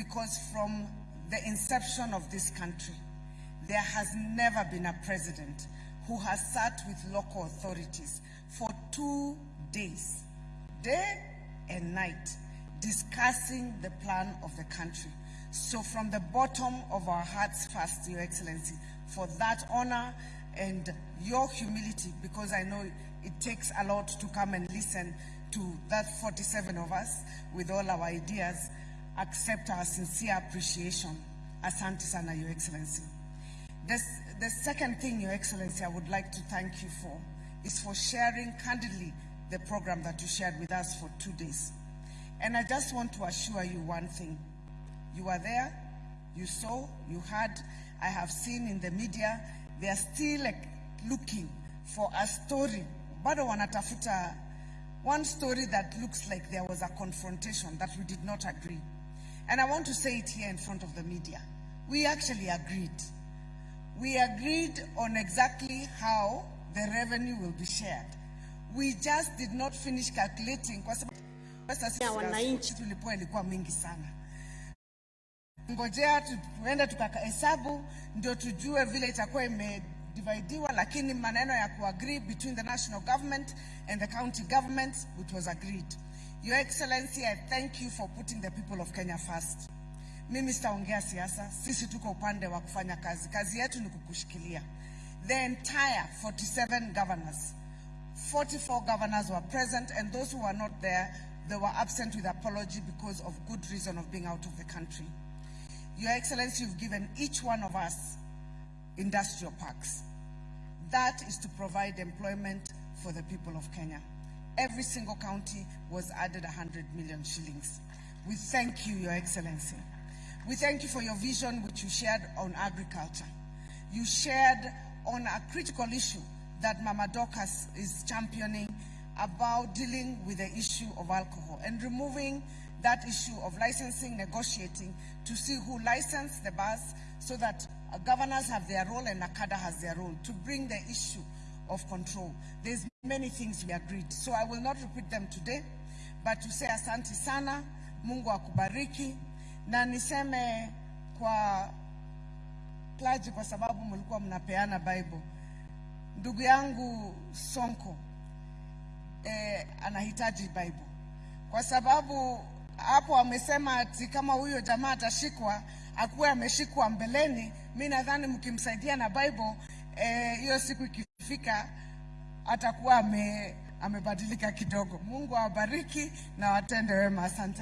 because from the inception of this country, there has never been a president who has sat with local authorities for two days, day and night, discussing the plan of the country. So from the bottom of our hearts first, Your Excellency, for that honor and your humility, because I know it takes a lot to come and listen to that 47 of us with all our ideas, accept our sincere appreciation. Asante sana, Your Excellency. This, the second thing, Your Excellency, I would like to thank you for is for sharing candidly the program that you shared with us for two days. And I just want to assure you one thing. You were there, you saw, you heard, I have seen in the media, they are still like, looking for a story. Bado wanatafuta one story that looks like there was a confrontation that we did not agree. And I want to say it here in front of the media. We actually agreed. We agreed on exactly how the revenue will be shared. We just did not finish calculating kwa sababu pesa sisi wananchi. tulipoa ilikuwa mingi sana. Ngojea tu- tuende tukahesabu ndio tujue vile itakuwa imedividiwa, lakini maneno ya kuagree between the national government and the county government it was agreed. Your Excellency, I thank you for putting the people of Kenya first. Mimi sitaongea siasa, sisi tuko upande wa kufanya kazi. Kazi yetu ni kukushikilia. The entire 47 governors 44 governors were present, and those who were not there, they were absent with apology because of good reason of being out of the country. Your Excellency, you've given each one of us industrial parks. That is to provide employment for the people of Kenya. Every single county was added 100 million shillings. We thank you, Your Excellency. We thank you for your vision which you shared on agriculture. You shared on a critical issue that Mama Dorcas is championing about dealing with the issue of alcohol and removing that issue of licensing, negotiating to see who licensed the bars so that governors have their role and NACADA has their role to bring the issue of control. There's many things we agreed, so I will not repeat them today, but to say asante sana, Mungu akubariki, na niseme kwa plaji, kwa sababu mlikuwa mnapeana Bible. Ndugu yangu Sonko eh, anahitaji Bible kwa sababu hapo amesema ati kama huyo jamaa atashikwa akuwe ameshikwa mbeleni. Mi nadhani mkimsaidia na Bible eh, hiyo siku ikifika atakuwa ame, amebadilika kidogo. Mungu awabariki na watende wema. Asante.